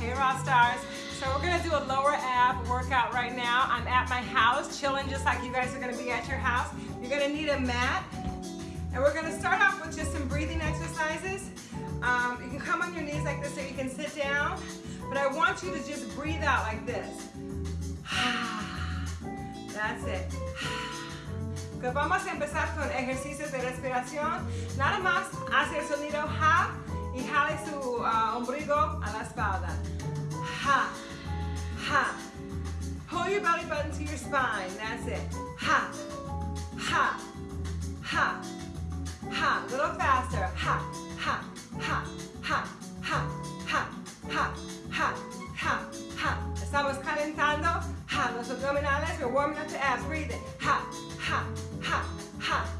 Hey Raw Stars. So we're gonna do a lower ab workout right now. I'm at my house, chilling just like you guys are gonna be at your house. You're gonna need a mat. And we're gonna start off with just some breathing exercises. Um, you can come on your knees like this so you can sit down. But I want you to just breathe out like this. That's it. Vamos a empezar con ejercicios de respiración. Nada más hace el sonido ha y jale su uh, ombligo a la espalda. Ha, ha. Pull your belly button to your spine. That's it. Ha, ha, ha, ha. A little faster. Ha, ha, ha, ha, ha, ha, ha, ha, ha, ha. Estamos calentando. Ha, los abdominales. We're warming up the abs. Breathe. Ha, ha, ha, ha, ha,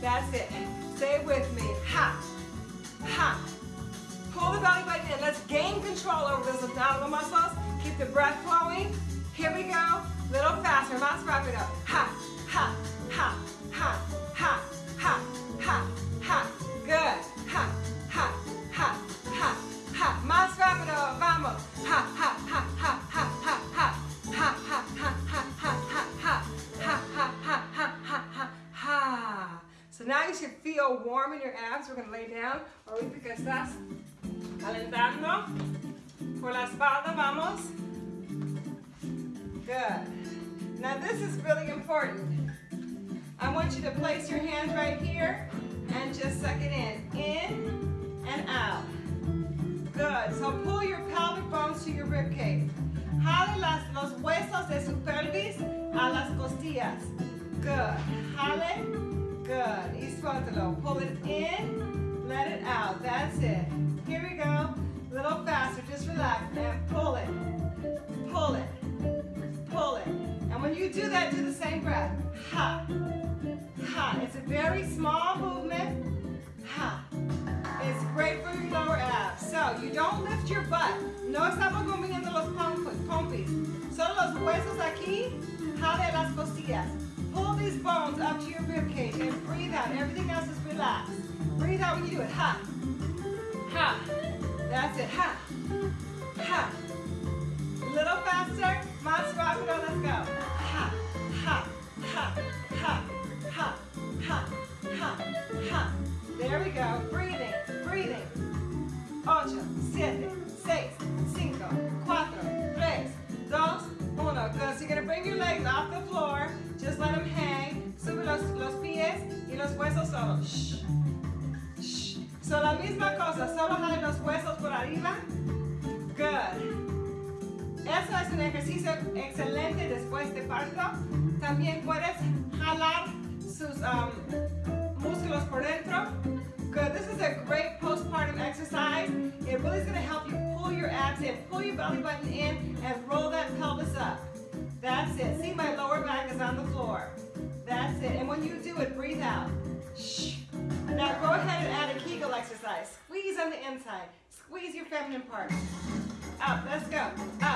That's it. Say it with me. Ha, ha. Pull the belly button in. Let's gain control over those abdominal muscles. Keep the breath flowing. Here we go. A Little faster. Más rápido. Ha, ha, ha, ha, ha, warm in your abs. We're going to lay down. Ahorita que estás calentando. Por la espalda, vamos. Good. Now this is really important. I want you to place your hands right here and just suck it in. In and out. Good. So pull your pelvic bones to your rib cage. Jale las, los huesos de su pelvis a las costillas. Good. Jale. Good. Y suéltalo. Pull it in. Let it out. That's it. Here we go. A little faster. Just relax and pull it. Pull it. Pull it. And when you do that, do the same breath. Ha. Ha. It's a very small movement. Ha. It's great for your lower abs. So you don't lift your butt. No estamos moviendo los pompis. Solo los huesos aquí. Jale las costillas. Pull these bones up to your rib cage and breathe out. Everything else is relaxed. Breathe out when you do it. Ha. Ha. That's it. Ha. Ha. A little faster. Más rápido. Let's go. Ha. Ha. Ha. Ha. Ha. Ha. Ha. Ha. There we go. Excelente después de parto. También puedes jalar sus um, músculos por dentro. Good. This is a great postpartum exercise. It really is going to help you pull your abs in, pull your belly button in, and roll that pelvis up. That's it. See, my lower back is on the floor. That's it. And when you do it, breathe out. Shh. Now go ahead and add a Kegel exercise. Squeeze on the inside. Squeeze your feminine part. Up. Let's go. Up.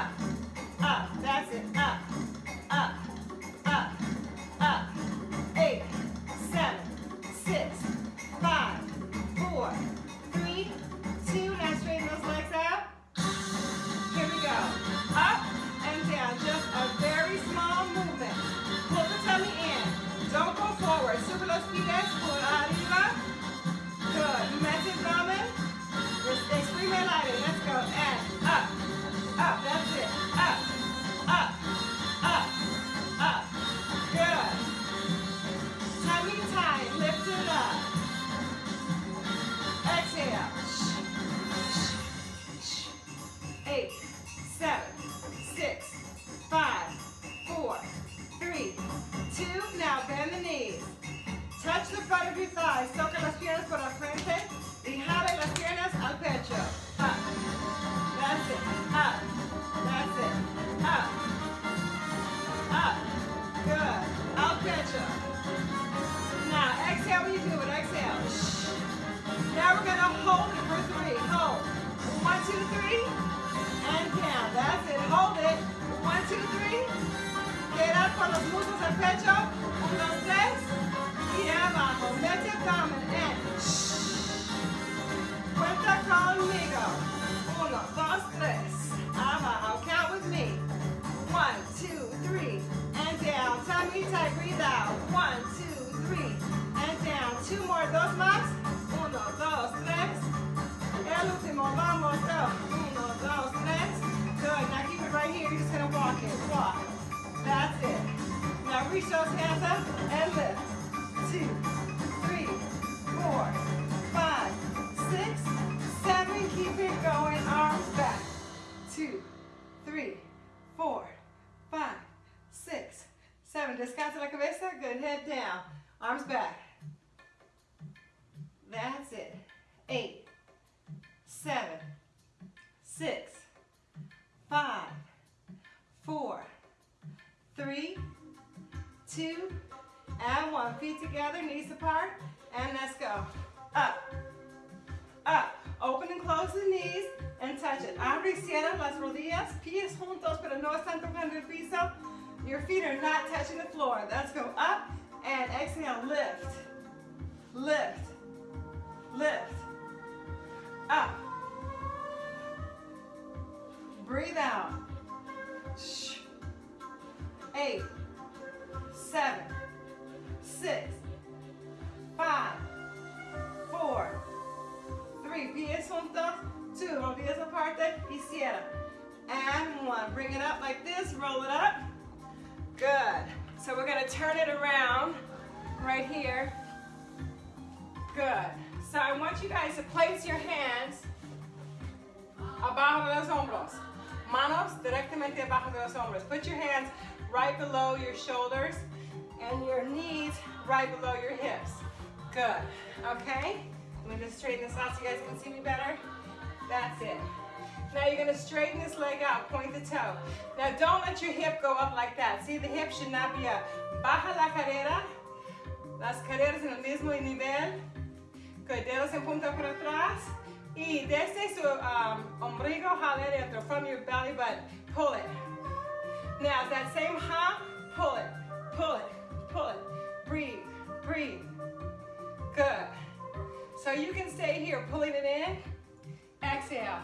Touch the front of your thighs. Toca las piernas por la frente y jale las piernas al pecho. Up. That's it. Up. That's it. Up. Up. Good. Al pecho. Now exhale when you do it. Exhale. Shh. Now we're gonna hold it for three. Hold. One, two, three. And down. That's it. Hold it. One, two, three. Quedar con los muslos del pecho. That's it. Now reach those hands up and lift. Two, seven. Descansa la cabeza. Good. Head down. Arms back. That's it. Eight, seven, six, five, four, three, two, and one. Feet together, knees apart, and let's go. Up, up. Open and close the knees and touch it. Abre y cierra las rodillas, pies juntos, pero no están tocando el piso. Your feet are not touching the floor. Let's go up and exhale, lift, lift, lift, up. Breathe out. Eight, seven, six, five, four, three. Pies juntos, two. Rodillas aparte y cierra. And one. Bring it up like this. Roll it up. Good. So we're going to turn it around right here. Good. So I want you guys to place your hands abajo de los hombros. Manos directamente abajo de los hombros. Put your hands right below your shoulders and your knees right below your hips. Good. Okay? Let me just straighten this out so you guys can see me better. That's it. Now you're gonna straighten this leg out, point the toe. Now don't let your hip go up like that. See, the hip should not be up. Baja la cadera. Las caderas en el mismo nivel. Dedos en punta para atrás. Y desde su um, ombligo jale dentro, from your belly button. Pull it. Now that same hop, pull it, pull it, pull it. Breathe, breathe. Good. So you can stay here, pulling it in. Exhale.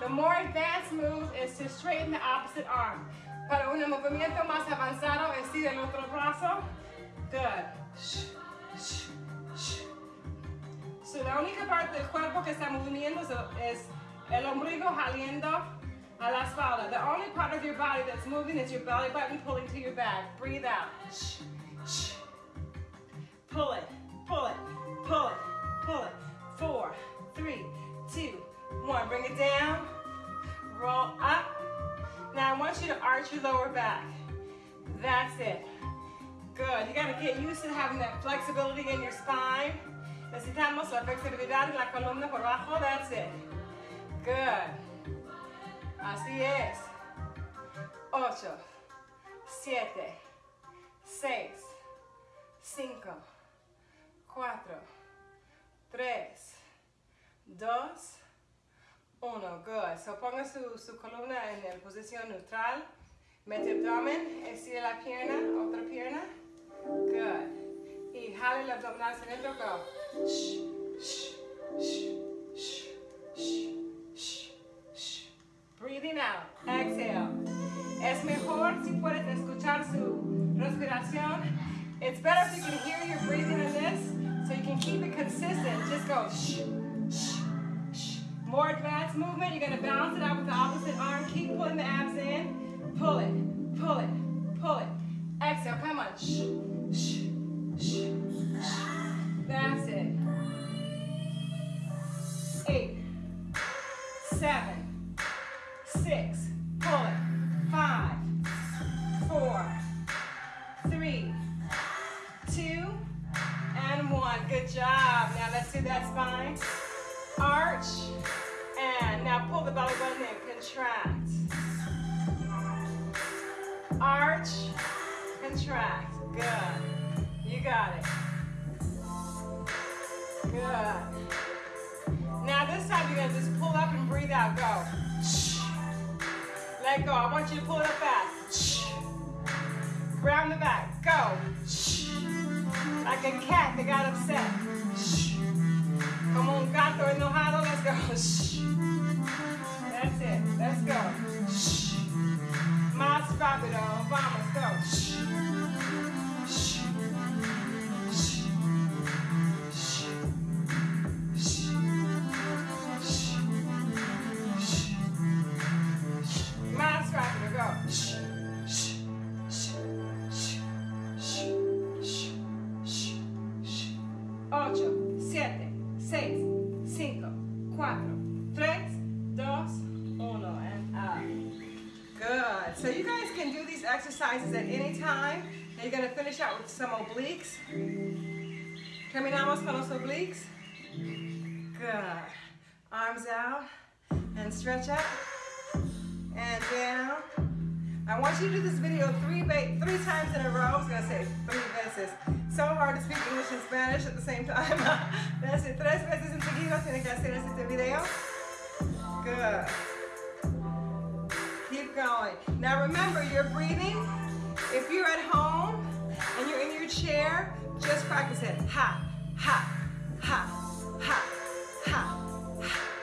The more advanced move is to straighten the opposite arm. Para un movimiento más avanzado, estira el otro brazo. Good. So la única parte del cuerpo que está moviendo es el ombligo jaliendo a la espalda. The only part of your body that's moving is your belly button pulling to your back. Breathe out. Pull it, pull it, pull it, pull it. Four, three, two, one. Bring it down. Roll up. Now I want you to arch your lower back. That's it. Good. You gotta get used to having that flexibility in your spine. Necesitamos la flexibilidad en la columna por abajo. That's it. Good. Así es. Ocho, siete, seis, cinco, cuatro, tres, dos, uno. Good. So ponga su, su columna en la posición neutral. Mete abdomen, estira la pierna, otra pierna. Good. Y jale el abdominal hacia. Go. Shh, shh, shh, shh, shh, shh, shh. Breathing out. Exhale. Es mejor si puedes escuchar su respiración. It's better if you can hear your breathing in this, so you can keep it consistent. Just go shh. More advanced movement. You're gonna balance it out with the opposite arm. Keep pulling the abs in. Pull it, pull it, pull it. Exhale. Come on. Shh, shh, shh, shh. That's it. Eight, seven, six, pull it. Five, four, three, two, and one. Good job. Now let's do that spine. Arch. The belly button in. Contract. Arch. Contract. Good. You got it. Good. Now this time you're gonna just pull up and breathe out. Go. Let go. I want you to pull it up fast. Round the back. Go. Like a cat that got upset. Como un gato enojado. Let's go. That's it. Let's go. Shh. Más rápido. Vamos. Go. Más exercises at any time. And you're gonna finish out with some obliques. Terminamos con los obliques. Good. Arms out and stretch up and down. I want you to do this video three three times in a row. I was gonna say three veces. So hard to speak English and Spanish at the same time. That's it. Tres veces en seguido tiene que hacer este video. Good. Now remember, you're breathing. If you're at home and you're in your chair, just practice it. Ha, ha, ha, ha, ha.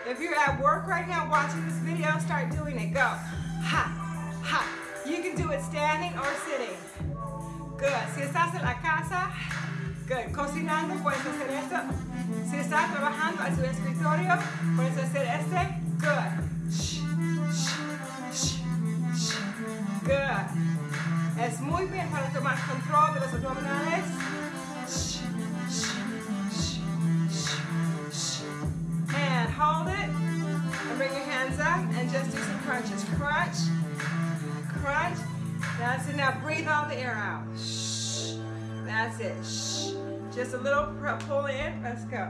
If you're at work right now watching this video, start doing it. Go. Ha, ha. You can do it standing or sitting. Good. Si estás en la casa, good. Cocinando, puedes hacer esto. Si estás trabajando en su escritorio, puedes hacer este. Good. Shh, shh, Es muy bien para tomar control de los abdominales. And hold it. And bring your hands up and just do some crunches. Crunch, crunch. That's it. Now breathe all the air out. That's it. Just a little pull in. Let's go.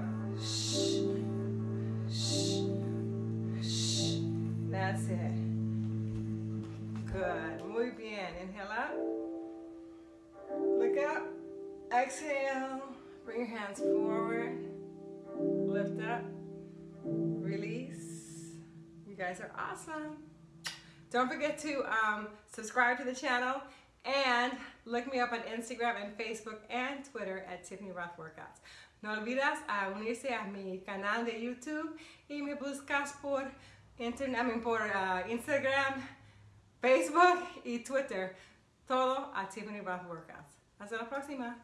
That's it. Good. Exhale. Bring your hands forward. Lift up. Release. You guys are awesome. Don't forget to um, subscribe to the channel and look me up on Instagram and Facebook and Twitter at Tiffany Rothe Workouts. No olvides a unirse a mi canal de YouTube y me buscas por, internet, I mean, por uh, Instagram, Facebook y Twitter. Todo a Tiffany Rothe Workouts. Hasta la próxima.